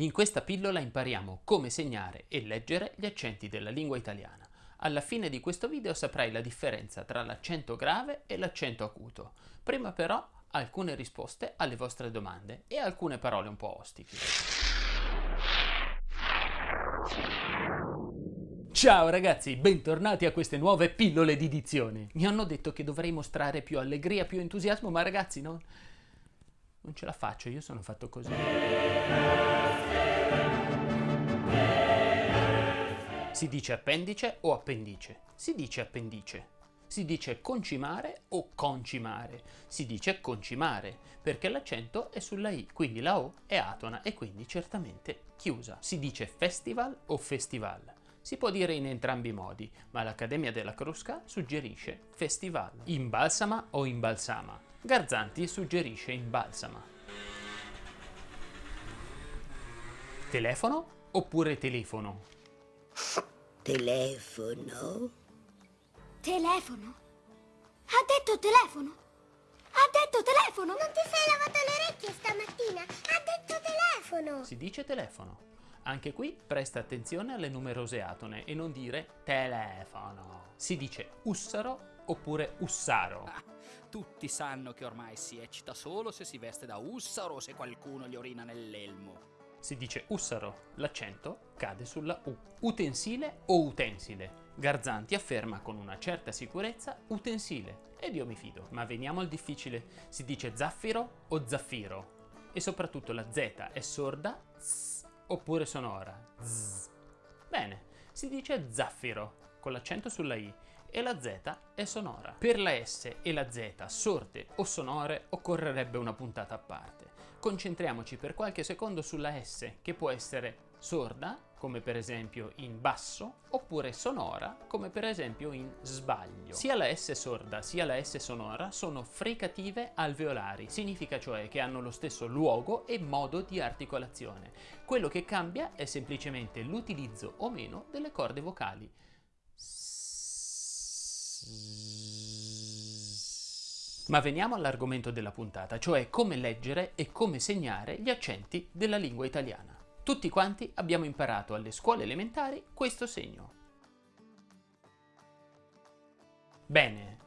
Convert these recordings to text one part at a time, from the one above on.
In questa pillola impariamo come segnare e leggere gli accenti della lingua italiana. Alla fine di questo video saprai la differenza tra l'accento grave e l'accento acuto. Prima però alcune risposte alle vostre domande e alcune parole un po' ostiche. Ciao ragazzi, bentornati a queste nuove pillole di dizione. Mi hanno detto che dovrei mostrare più allegria, più entusiasmo, ma ragazzi no, non ce la faccio, io sono fatto così. Si dice appendice o appendice? Si dice appendice. Si dice concimare o concimare? Si dice concimare, perché l'accento è sulla I, quindi la O è atona e quindi certamente chiusa. Si dice festival o festival? Si può dire in entrambi i modi, ma l'Accademia della Crusca suggerisce festival. Imbalsama o imbalsama? Garzanti suggerisce imbalsama. Telefono oppure telefono? Telefono? Telefono? Ha detto telefono? Ha detto telefono? Non ti sei lavato le orecchie stamattina? Ha detto telefono! Si dice telefono. Anche qui presta attenzione alle numerose atone e non dire telefono. Si dice ussaro oppure ussaro. Ah, tutti sanno che ormai si eccita solo se si veste da ussaro o se qualcuno gli orina nell'elmo. Si dice ussaro, l'accento cade sulla U. Utensile o utensile? Garzanti afferma con una certa sicurezza utensile ed io mi fido. Ma veniamo al difficile. Si dice zaffiro o zaffiro? E soprattutto la Z è sorda z, oppure sonora z. Bene, si dice zaffiro con l'accento sulla I e la Z è sonora. Per la S e la Z sorte o sonore occorrerebbe una puntata a parte. Concentriamoci per qualche secondo sulla S che può essere sorda, come per esempio in basso, oppure sonora, come per esempio in sbaglio. Sia la S sorda sia la S sonora sono fricative alveolari, significa cioè che hanno lo stesso luogo e modo di articolazione. Quello che cambia è semplicemente l'utilizzo o meno delle corde vocali. Ma veniamo all'argomento della puntata, cioè come leggere e come segnare gli accenti della lingua italiana. Tutti quanti abbiamo imparato alle scuole elementari questo segno. Bene,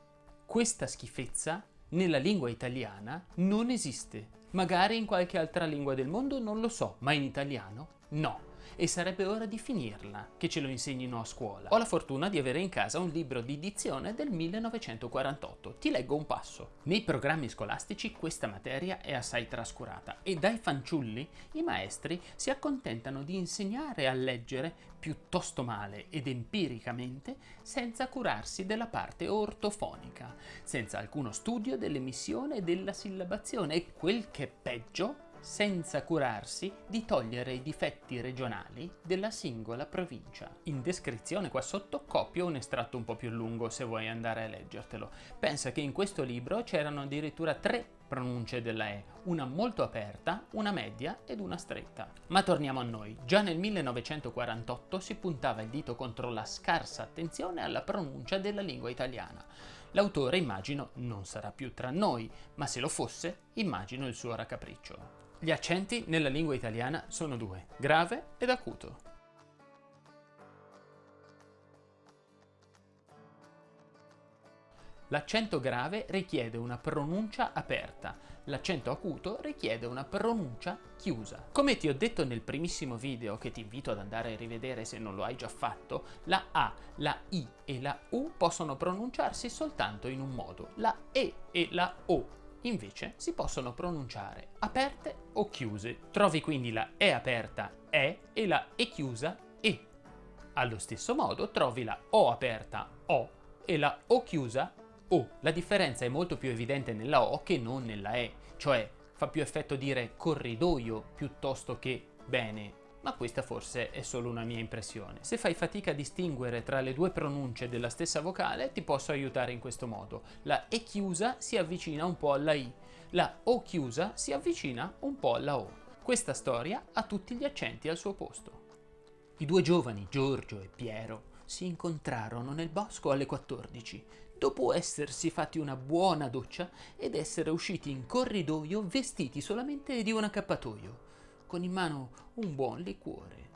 questa schifezza nella lingua italiana non esiste. Magari in qualche altra lingua del mondo non lo so, ma in italiano no e sarebbe ora di finirla, che ce lo insegnino a scuola. Ho la fortuna di avere in casa un libro di dizione del 1948. Ti leggo un passo. Nei programmi scolastici questa materia è assai trascurata e dai fanciulli i maestri si accontentano di insegnare a leggere piuttosto male ed empiricamente senza curarsi della parte ortofonica, senza alcuno studio dell'emissione e della sillabazione e quel che è peggio senza curarsi di togliere i difetti regionali della singola provincia. In descrizione qua sotto copio un estratto un po' più lungo se vuoi andare a leggertelo. Pensa che in questo libro c'erano addirittura tre pronunce della E, una molto aperta, una media ed una stretta. Ma torniamo a noi. Già nel 1948 si puntava il dito contro la scarsa attenzione alla pronuncia della lingua italiana. L'autore, immagino, non sarà più tra noi, ma se lo fosse, immagino il suo raccapriccio. Gli accenti nella lingua italiana sono due, grave ed acuto. L'accento grave richiede una pronuncia aperta, l'accento acuto richiede una pronuncia chiusa. Come ti ho detto nel primissimo video, che ti invito ad andare a rivedere se non lo hai già fatto, la A, la I e la U possono pronunciarsi soltanto in un modo, la E e la O invece si possono pronunciare aperte o chiuse. Trovi quindi la E aperta E e la E chiusa E. Allo stesso modo trovi la O aperta O e la O chiusa O. La differenza è molto più evidente nella O che non nella E, cioè fa più effetto dire corridoio piuttosto che bene ma questa forse è solo una mia impressione. Se fai fatica a distinguere tra le due pronunce della stessa vocale, ti posso aiutare in questo modo. La E chiusa si avvicina un po' alla I, la O chiusa si avvicina un po' alla O. Questa storia ha tutti gli accenti al suo posto. I due giovani, Giorgio e Piero, si incontrarono nel bosco alle 14, dopo essersi fatti una buona doccia ed essere usciti in corridoio vestiti solamente di un accappatoio. Con in mano un buon liquore.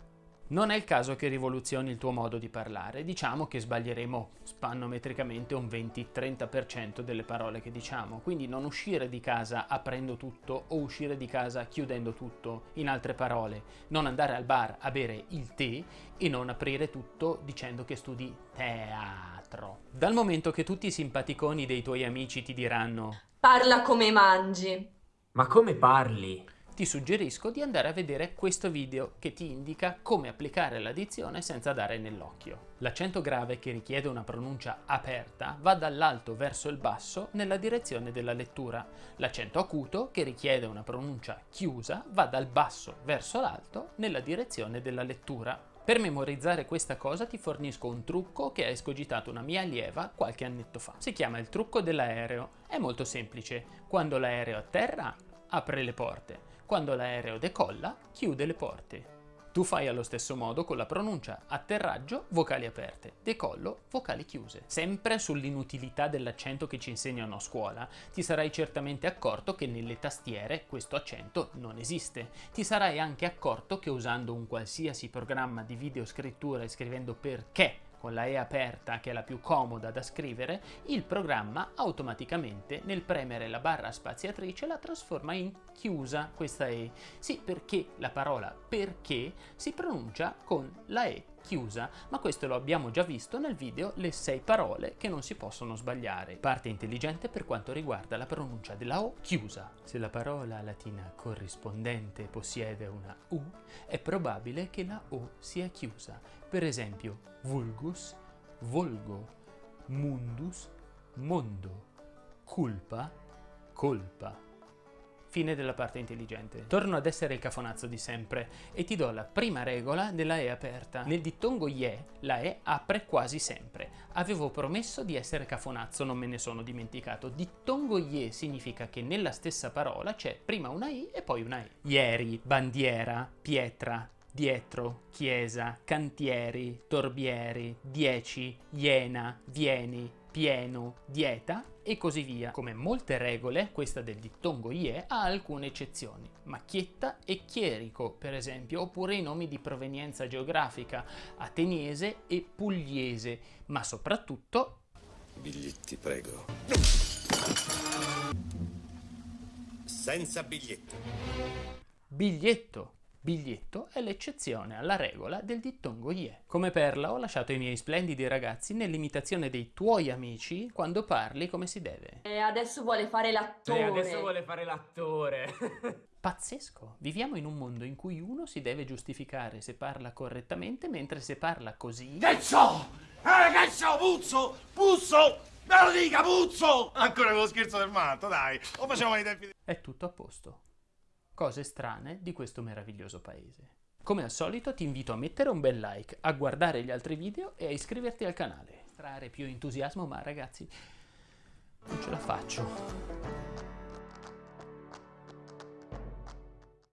Non è il caso che rivoluzioni il tuo modo di parlare, diciamo che sbaglieremo spannometricamente un 20-30% delle parole che diciamo, quindi non uscire di casa aprendo tutto o uscire di casa chiudendo tutto, in altre parole, non andare al bar a bere il tè e non aprire tutto dicendo che studi teatro. Dal momento che tutti i simpaticoni dei tuoi amici ti diranno Parla come mangi. Ma come parli? Ti suggerisco di andare a vedere questo video che ti indica come applicare l'addizione senza dare nell'occhio. L'accento grave che richiede una pronuncia aperta va dall'alto verso il basso nella direzione della lettura. L'accento acuto che richiede una pronuncia chiusa va dal basso verso l'alto nella direzione della lettura. Per memorizzare questa cosa ti fornisco un trucco che ha escogitato una mia allieva qualche annetto fa. Si chiama il trucco dell'aereo. È molto semplice. Quando l'aereo atterra, apre le porte. Quando l'aereo decolla, chiude le porte. Tu fai allo stesso modo con la pronuncia atterraggio, vocali aperte, decollo, vocali chiuse. Sempre sull'inutilità dell'accento che ci insegnano a scuola, ti sarai certamente accorto che nelle tastiere questo accento non esiste. Ti sarai anche accorto che usando un qualsiasi programma di videoscrittura e scrivendo perché con la E aperta, che è la più comoda da scrivere, il programma automaticamente nel premere la barra spaziatrice la trasforma in chiusa questa E. Sì, perché la parola perché si pronuncia con la E chiusa, ma questo lo abbiamo già visto nel video Le 6 parole che non si possono sbagliare. Parte intelligente per quanto riguarda la pronuncia della O chiusa. Se la parola latina corrispondente possiede una U, è probabile che la O sia chiusa. Per esempio, vulgus, volgo, mundus, mondo, culpa, colpa. Fine della parte intelligente. Torno ad essere il cafonazzo di sempre e ti do la prima regola della E aperta. Nel dittongo IE la E apre quasi sempre. Avevo promesso di essere cafonazzo, non me ne sono dimenticato. Dittongo IE significa che nella stessa parola c'è prima una I e poi una E. Ieri, bandiera, pietra, dietro, chiesa, cantieri, torbieri, dieci, iena, vieni, pieno, dieta e così via. Come molte regole, questa del dittongo IE ha alcune eccezioni. Macchietta e chierico, per esempio, oppure i nomi di provenienza geografica, ateniese e pugliese, ma soprattutto... Biglietti, prego. Senza biglietto. Biglietto. Biglietto è l'eccezione alla regola del dittongo IE. Come perla ho lasciato i miei splendidi ragazzi nell'imitazione dei tuoi amici quando parli come si deve. E adesso vuole fare l'attore. E adesso vuole fare l'attore. Pazzesco! Viviamo in un mondo in cui uno si deve giustificare se parla correttamente, mentre se parla così... Che so? Eh, che so, puzzo! Puzzo! Me lo dica, puzzo! Ancora quello scherzo del matto, dai! Lo facciamo ai tempi di... È tutto a posto. Cose strane di questo meraviglioso paese. Come al solito ti invito a mettere un bel like, a guardare gli altri video e a iscriverti al canale. Trarre più entusiasmo, ma ragazzi, non ce la faccio.